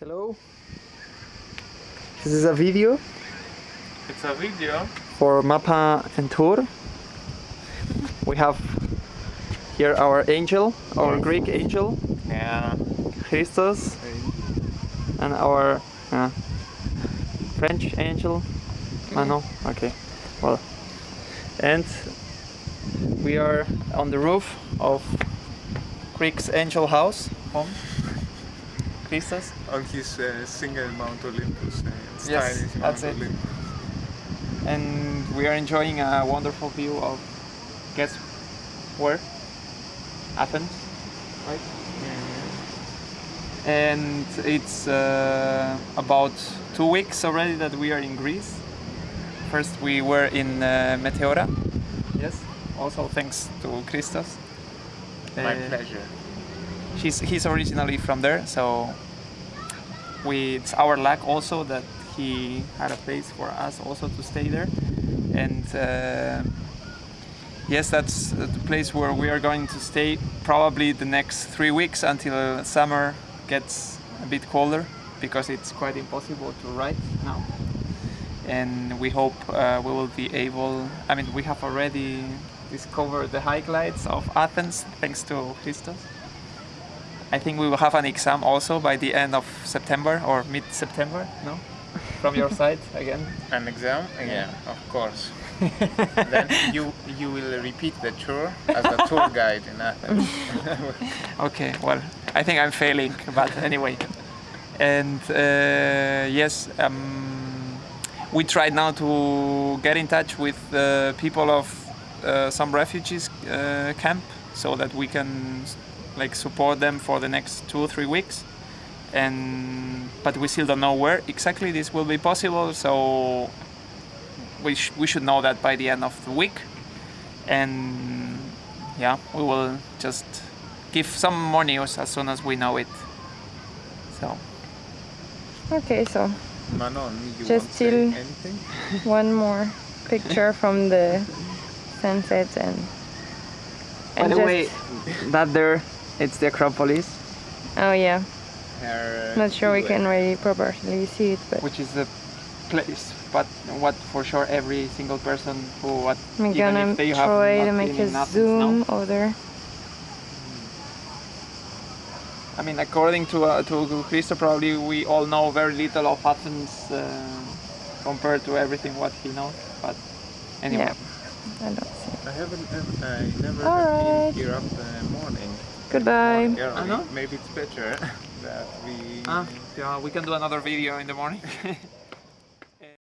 Hello. This is a video It's a video. for Mapa and Tour. We have here our angel, our Greek angel, Yeah. Christos, and our uh, French angel. Ah no, okay. Well, and we are on the roof of Greek's angel house home. Christos. On his uh, single Mount Olympus. Uh, Yes, that's Mount it. Olympus. and we are enjoying a wonderful view of guess where Athens right and it's uh, about two weeks already that we are in Greece first we were in uh, Meteora yes also thanks to Christos My Uh, pleasure. He's he's originally from there, so we it's our luck also that he had a place for us also to stay there, and uh, yes, that's the place where we are going to stay probably the next three weeks until summer gets a bit colder because it's quite impossible to ride now. And we hope uh, we will be able. I mean, we have already discovered the high of Athens thanks to Christos. I think we will have an exam also by the end of September or mid-September, no? From your side again. An exam? Yeah, of course. then you you will repeat the tour as a tour guide in Athens. Okay, well, I think I'm failing, but anyway. And uh, yes, um, we tried now to get in touch with the people of uh, some refugees uh, camp so that we can like support them for the next two or three weeks. And but we still don't know where exactly this will be possible. So we sh- we should know that by the end of the week. And yeah, we will just give some more news as soon as we know it. So Okay, so Manon, you Just want to anything? one more picture from the sunset and, by and the just, way, that there, it's the Acropolis, oh yeah, Her, uh, not sure we can really properly see it, but which is the place. But what for sure every single person who what I'm even gonna if they have try not to make a zoom now. over. I mean, according to uh, to Christo, probably we all know very little of Athens uh, compared to everything what he knows. But anyway, Yeah. I don't see. I haven't, ever- I never All have right. been here up the morning. Goodbye. Morning early. I. Maybe it's better that we. Ah, yeah, we can do another video in the morning.